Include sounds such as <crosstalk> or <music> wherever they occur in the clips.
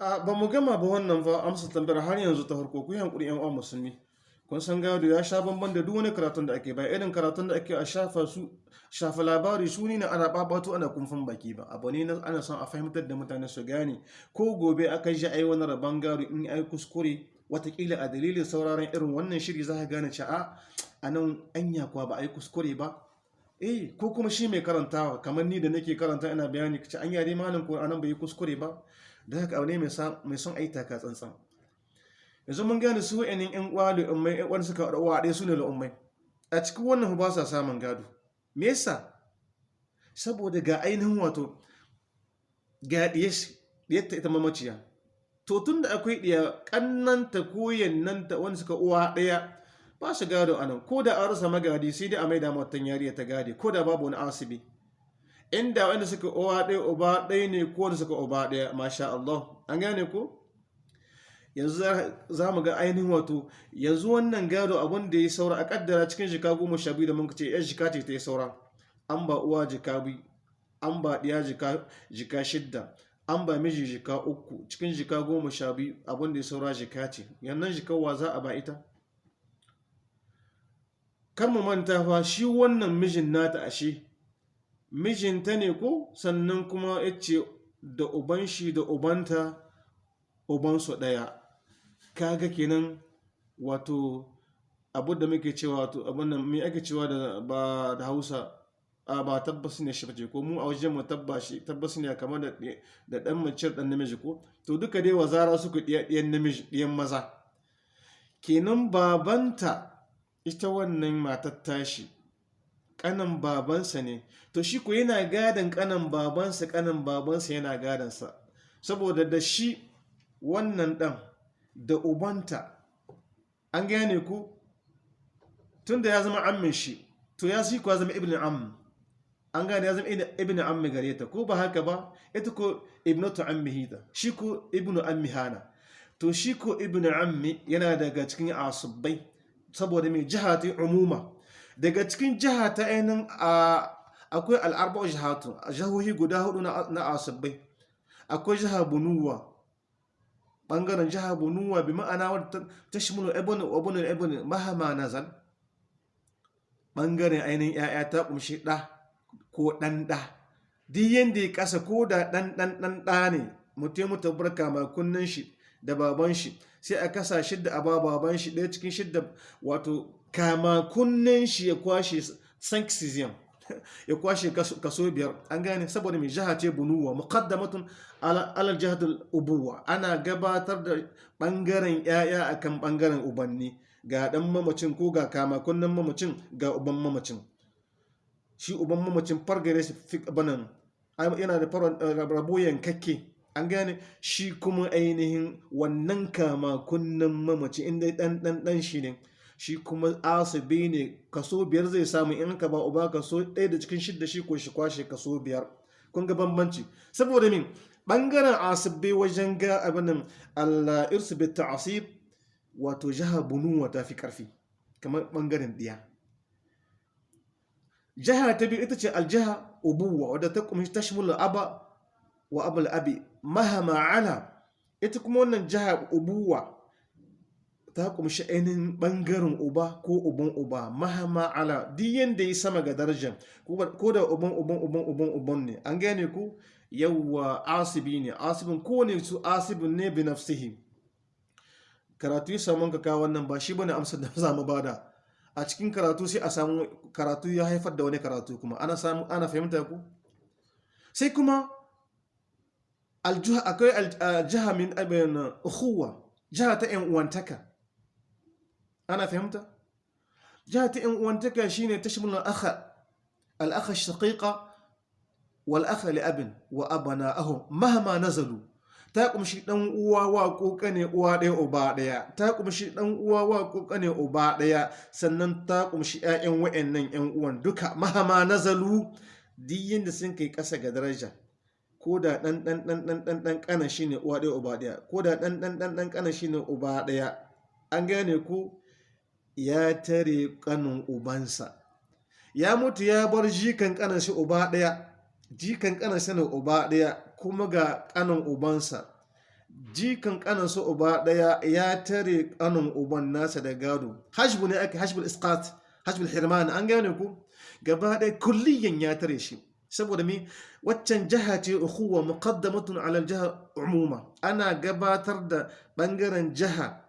a ba mu gama ba wannan fa amsa tambayar har yanzu ta farko ku yi hankuri yan uwa musulmi. Kun san gado ya sha bamban da duk wani karatun da ake ba. Irin karatun da ake a shafa su shafa labari su ne ana babatu ana kumfan baki ba. Abu ne na ana son a fahimtar da mutane su gane ko gobe aka ji ai wani rabon gado in ai kuskure wataƙila a dalilin sauraron irin wannan shiri za ka gane cewa a nan anya kuwa ba a yi kuskure ba. Eh ko kuma shi mai karantawa kamar ni da nake karanta ina bayani kace an yare malam ko a nan bai kuskure ba. Da haka abu ne mai son ai taka tsantsan. Yanzu mun gane su wa'annan yan uwa da ummai wanda suka rawa ɗaya su ne ummai a cikin wannan ba sa samun gado. Me yasa saboda ga ainihin wato ga ɗiyarta ita mamaciya to tun da akwai ɗiya ƙannanta ko yannanta wanda suka uwa ɗaya ba su gado a nan. Ko da an rasa magadi sai dai a maida matan yariya ta gade ko da babu wani asibi. Inda wanda suka uwa ɗaya uba ɗaya ne ko wanda suka uba ɗaya masha Allah. An gane ko? Yanzu za mu ga ainihin wato yanzu wannan gado abin da ya saura a kaddara cikin jika goma sha biyu da mun ce yan jika ce ta yi saura. An ba uwa jika biyu an ba ɗiya jika shidda an ba miji jika uku. Cikin jika goma sha biyu abin da ya saura jika ce. Yannan jikawa za a ba ita? Kan mu manta fa shi wannan mijin nata ashe mijinta ne ko? Sannan kuma ya ce da uban shi da ubanta ubansu ɗaya. Kaga kenan wato abu da muke cewa wato abin nan me ake cewa da ba da Hausa? A ba tabbas ne shi ko? Mu a wajen mu tabbas ne kamar da da dan mace dan namiji ko? To duka dai wazara suka diya diyan namiji diyan maza. Kenan babanta ita wannan matar tashi kanan babansa ne. To shi ko yana gadan kanan babansa kanan babansa yana gadansa saboda da shi wannan ɗan da ubanta an gane ku? Tun da ya zama ammin shi to ya shi kuwa zama ibn am an gane ya zama ibn ammi gare ta. Ko ba haka ba? Ita ko ibnatu ammi hita shi ko ibn ammi hana. To shi ko ibn ammi yana daga cikin asubbai saboda mai jiha ta umuma. Daga cikin jiha ta ainihin akwai al'arba'u jihatu jihohi guda huɗu na asubbai akwai jiha bunuwa ɓangaren jiha bunuwa bi ma'ana wadda ta shimulu ebony obinin ebony mahama nazal. Bangaren ainihin ya'ya ta kumshi ɗa ko ɗan ɗa. Duk yadda ya ƙasa ko da ɗan ɗan ɗan ɗa ne mutum mutu barka mai kunnen shi da baban shi sai a kasa shidda a ba baban shi ɗaya cikin shidda wato kama kunnen shi ya kwashe sanksizim <laughs> ya kwashe kaso biyar. An gane? Saboda mai jiha ce bunuwa muqaddamatun alal jihatul ubuwa. Ana gabatar da ɓangaren yaya akan ɓangaren ubanni. Ga dan mamacin ko ga kama kunnen mamacin ga uban mamacin. Shi uban mamacin fargare shi banan yana da rabo yankakke. An gane? Shi kuma ainihin wannan kama kunnen mamaci inda dan dan dan shi ne. Shi kuma asibi ne kaso biyar zai samu in ka ba uba kaso ɗaya da cikin shidda shi ko shi kwashe kaso biyar. Kun ga bambanci. Saboda min ɓangaren asibi wajen ga abinin Allah irsu bi ta'asib wato jaha bunuwa ta fi ƙarfi kamar ɓangaren ɗiya. Jaha ta biyu ita ce aljaha ubuwa wadda ta kuma tashmul aba wa abul abi mahama ala. Ita kuma wannan jaha ubuwa ta kumshi ainihin ɓangaren uba ko uban uba. Mahama ala duk yadda ya sama ga darajar ko da uban uban uban uban uban ne. An gane ku? Yawwa asibi ne. Asibin ko ne su asibin ne bi nafsihi. Karatu ya samu ka kawo wannan ba shi ba ne amsar da za mu ba da a cikin karatu sai a samu karatu ya haifar da wani karatu kuma. Ana samu ana fahimta ku? Sai kuma aljuha akwai aljaha min abin ukhuwa jiha ta yan uwantaka. Ana fahimta? Jiha ta yan uwantaka shine tashmul al-akha al-akha shaqiqa wal akha li abin mahma nazalu. Ta kumshi dan uwa wa kokane uwa ɗaya uba ɗaya. Ta kumshi dan uwa wa kokane uba ɗaya. Sannan ta kumshi ƴaƴan wayannan ƴan uwan duka mahama nazalu. Diyin da sun kai ƙasa ga daraja. Ko da ɗan ɗan ɗan ɗan ɗan ɗan ƙana shi uwa ɗaya uba ɗaya. Ko da ɗan ɗan ɗan ɗan ƙana shi uba ɗaya. An gane ku? Ya tare ƙanin ubansa. Ya mutu ya bar jikan ƙanan shi uba ɗaya jikan ƙanan shi ne uba ɗaya kuma ga ƙanin ubansa. Jikan kanansa uba ɗaya ya tare kanin uban nasa da gado. Hashbu ne ake hashbul isqat hashbul hirman an gane ku? Gaba ɗaya kulliyan ya tare shi. Saboda me? Waccan jaha ce ukhuwa muqaddamatun ala jaha umuma. Ana gabatar da ɓangaren jaha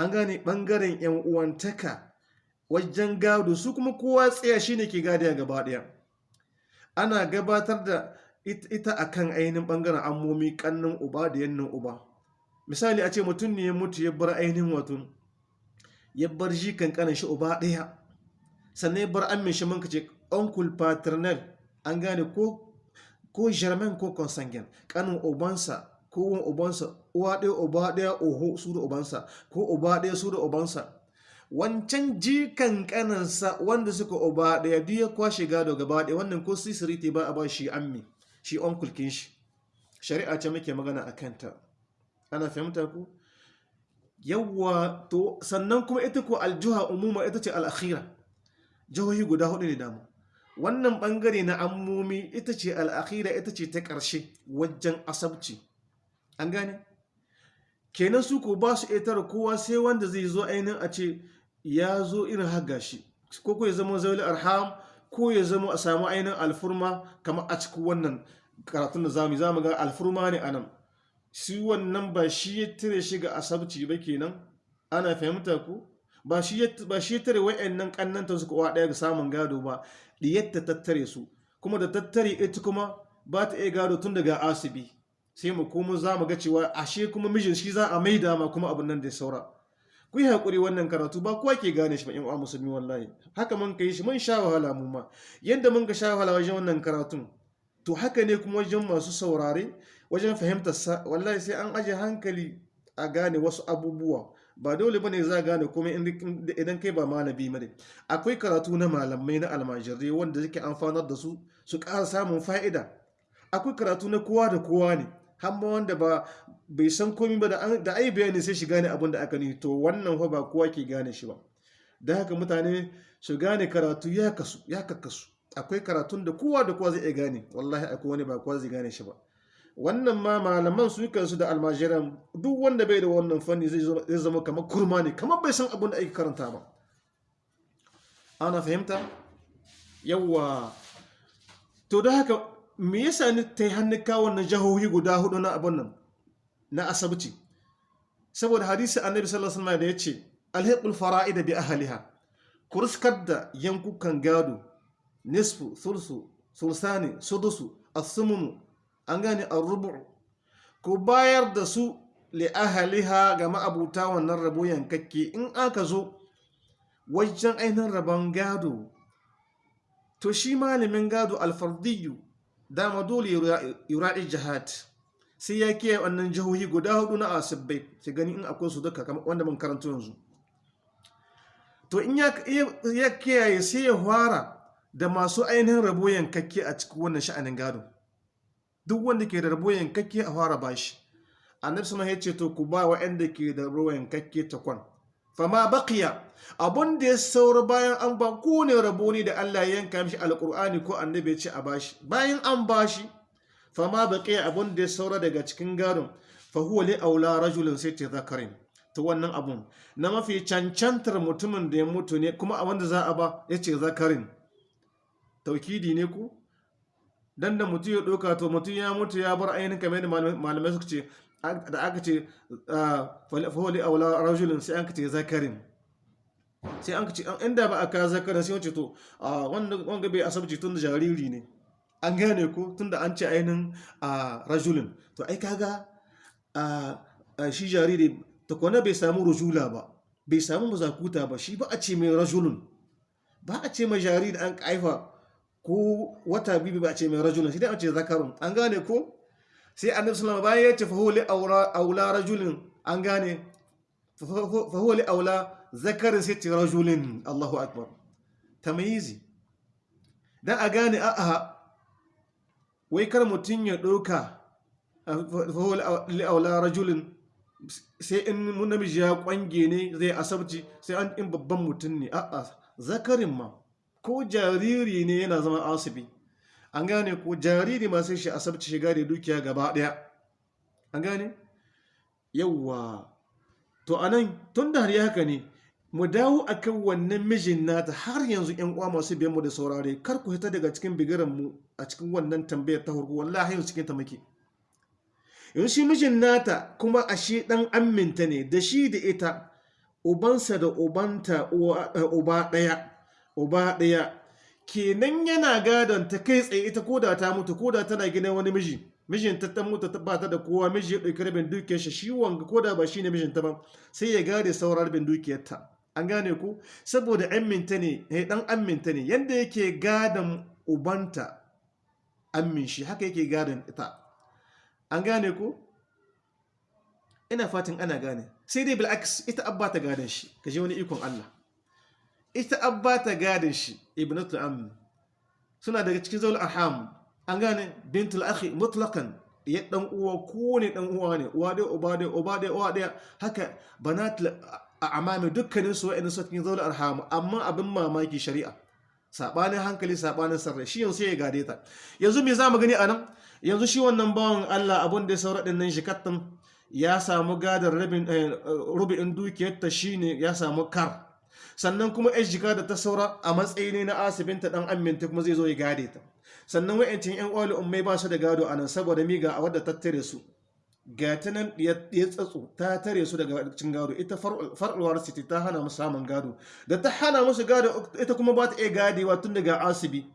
an gane ɓangaren yan uwantaka wajen gado su kuma kowa tsaya shine ke gadiya gaba ɗaya ana gabatar da ita akan ainihin ɓangaren ammomi kannin uba da yannin uba. Misali a ce mutum ne ya mutu ya bar ainihin wato ya bar shi kankanin shi uba ɗaya. Sannan ya bar amin shi manka ce uncle paternal an gane ko ko germain ko consanguine kanin ubansa ko wan ubansa uwa ɗaya uba ɗaya oho su da ubansa ko uba ɗaya su da ubansa. Wancan jikan kanansa wanda suka uba ɗaya duk ya kwashe gado gaba ɗaya wannan ko sisiriti ba a ba shi ammi shi onkulkin shi. Shari'a ce muke magana a kanta. Ana fahimta ku? Yawwa to sannan kuma ita ko aljuha umuma ita ce al'akhira. Jihohi guda huɗu ne damu. Wannan ɓangare na ammomi ita ce al'akhira ita ce ta ƙarshe wajen asabci. An gane? Kenan su ko ba su etar kowa sai wanda zai zo ainihin a ce ya zo irin haga shi. Ko ko ya zama zauli arham ko ya zama a samu ainihin alfurma kamar a cikin wannan karatun da za mu za mu ga alfurma ne a nan shi wannan ba shi ya tare shi ga asabci ba kenan. Ana fahimta ku? Ba shi ya ba shi tare wayannan kannanta su kowa ɗaya ga samun gado ba. Diyatta tattare su. Kuma da tattare ita kuma ba ta iya gado tun daga asibi. Sai mu komo za mu ga cewa ashe kuma mijin shi za a maida ma kuma abin nan da saura. Ku yi haƙuri wannan karatu ba kowa ke gane shi ba in uwa musulmi wallahi. Haka mun kai shi mun sha wahala mu ma. Yanda mun ga sha wahala wajen wannan karatun to haka ne kuma wajen masu saurare wajen fahimtar sa wallahi sai an aje hankali a gane wasu abubuwa. Ba dole ba ne za gane kuma idan kai ba malami ba ne. Akwai karatu na malamai na almajirai wanda yake amfanar da su su ƙara samun fa'ida. Akwai karatu na kowa da kowa ne. Hamma wanda ba bai san komi ba da ai bayani sai shi gane abin da aka ni to wannan fa ba kowa ke gane shi ba. Da haka mutane su gane karatu ya kasu ya kakkasu. Akwai karatun da kowa da kowa zai iya gane. Wallahi akwai wani ba kowa zai gane shi ba. Wannan ma malaman su kansu da almajiran duk wanda bai da wannan fanni zai zama kamar kurma ne kamar bai san abin da ake karanta ba. Ana fahimta? Yawwa to da haka me yasa ni ta yi hannu kawo na jahohi guda huɗu na abin nan na asabci? Saboda hadisi annabi sallallahu alaihi da ya ce alhiqul fara'id bi ahliha. Kurskar da yankukan gado nisfu thulsu sulsani sudusu as-sumunu an gane ar-rubu. Ku bayar da su li ahliha ga ma'abuta wannan rabo yankakke. In aka zo wajen ainihin rabon gado to shi malamin gado alfardiyu dama dole yura'i jihad. Sai ya kiyaye wannan jihohi guda huɗu na asibbai sai gani in akwai su duka wanda mun karanta yanzu. To in ya kiyaye sai ya fara da masu ainihin rabo yankakke a cikin wannan sha'anin gado. Duk wanda ke da rabo yankakke a fara bashi annabi sama ya ce to ku ba wa'anda ke da rabo yankakke takwan fama baqiya. Abun da ya saura bayan an ba kowane rabo ne da Allah ya yanka mishi alqur'ani ko annabi ya ce a bashi. Bayan an bashi fama baqiya abun da ya saura daga cikin gadon fa huwa li aula rajulin sai ta zakarin. To wannan abun na mafi cancantar mutumin da ya mutu ne kuma a wanda za a ba ya ce zakarin. Taukidi ne ku? Dan da mutum ya ɗauka to mutum ya mutu ya bar ainihin kamar malamai suka ce da aka ce faholi aula rajulun sai an ka ce zakarin. Sai an ka ce inda ba a ka zakarin sai wace to wanga bai asabci tun da jariri ne. An gane ko tun da an ce ainihin rajulun to ai kaga shi jariri ta kwana bai samu rujula ba bai samu mazakuta ba shi ba a ce mai rajulun ba a ce mai jariri an kaifa ko wata bibi ba a ce mai rajulun shi dai an ce zakarun. An gane ko? Sai annabi sallallahu bayan ya ce fa huwa aula rajulin. An gane? Fa aula zakarin sai ce rajulin. Allahu akbar. Tamyizi dan a gane a a wai kar mutun ya doka fa aula rajulin. Sai in namiji ya kwange ne zai asabci sai an in babban mutun ne. A a zakarin ma. Ko jariri ne yana zama asibi. An gane ko jariri ma sai shi asabci shiga da dukiya gaba ɗaya an gane? Yawwa to a nan tun da har haka ne mu dawo akan wannan mijin nata har yanzu yan uwa masu biyan mu da saurare kar ku hita daga cikin bigiran mu a cikin wannan tambayar ta farko. Wallahi yanzu cikin ta muke. Yanzu shi mijin nata kuma ashe dan aminta ne da shi da ita ubansa da ubanta uba ɗaya uba ɗaya kenan yana gadon ta kai tsaye ita koda ta mutu koda tana gidan wani miji. Mijin ta ta mutu ba ta da kowa miji ya ɗauki rabin dukiyar shi shi wanga koda ba shine mijin ta ba sai ya gade sauran rabin dukiyar ta an gane ku? Saboda aminta ne eh dan aminta ne. Yanda yake gadon ubanta amin shi haka yake gadon ita. An gane ku? Ina fatan ana gane. Sai dai bil'aks ita abba ta gadon shi. Ka je wani ikon Allah. Ita abba ta gadon shi ibnatu am suna daga cikin zaul arham. An gane? Bintul akhi mutlaqan. Ya dan uwa ko ne dan uwa ne. Uwa dai uba dai uba dai uwa dai haka banat amami dukkanin su wa'annan su cikin zaul arham. Amma abin mamaki shari'a. Sabanin hankali sabanin sarrai. Shi yanzu ya gade ta. Yanzu me za mu gani a nan yanzu shi wannan bawan Allah abun da ya saura ɗin nan shi kattan ya samu gadar rabin rubu'in dukiyarta shine ya samu kar. Sannan kuma yan jika da ta saura a matsayi ne na asibinta dan aminta kuma zai zo ya gade ta. Sannan wa'ancin yan uwa ummai ba su da gado a nan saboda miga a wadda ta tare su. Ga ta nan ya tsatso ta tare su daga cin gado. Ita far'uwar city ta hana musu samun gado. Da ta hana musu gado ita kuma ba ta iya gadewa tun daga asibi.